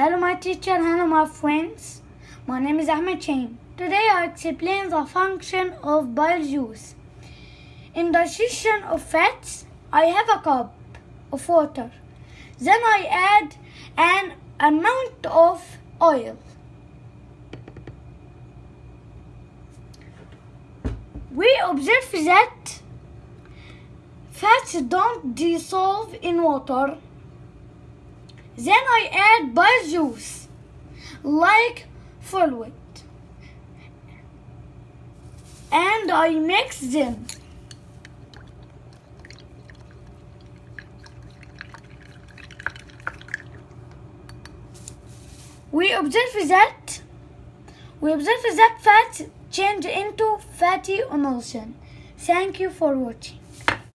Hello, my teacher. Hello, my friends. My name is Ahmed Chain. Today, I explain the function of bile juice. In digestion of fats, I have a cup of water. Then I add an amount of oil. We observe that fats don't dissolve in water. Then I add bile juice like fluid and I mix them. We observe that we observe that fats change into fatty emulsion. Thank you for watching.